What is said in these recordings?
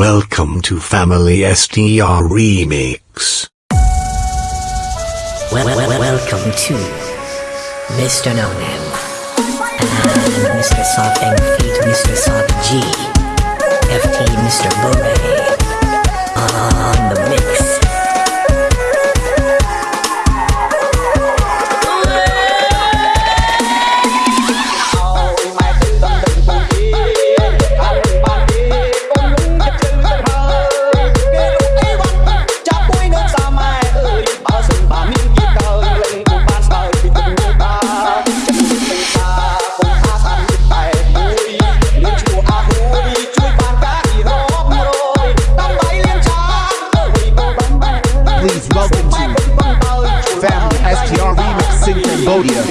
Welcome to Family STR Remix. Well, well, welcome to Mr. No Name and Mr. Soft and Feet, Mr. Soft G, FT, Mr. Bore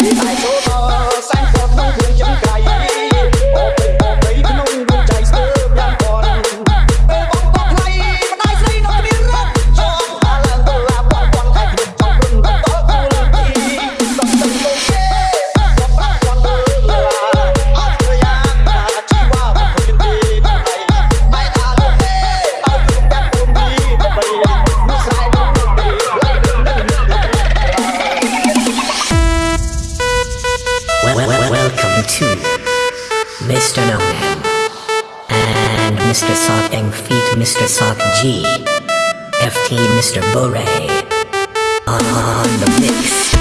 Cambodia. Well, Mr. Soft and Feet, Mr. Soft G, FT, Mr. Bore on the mix.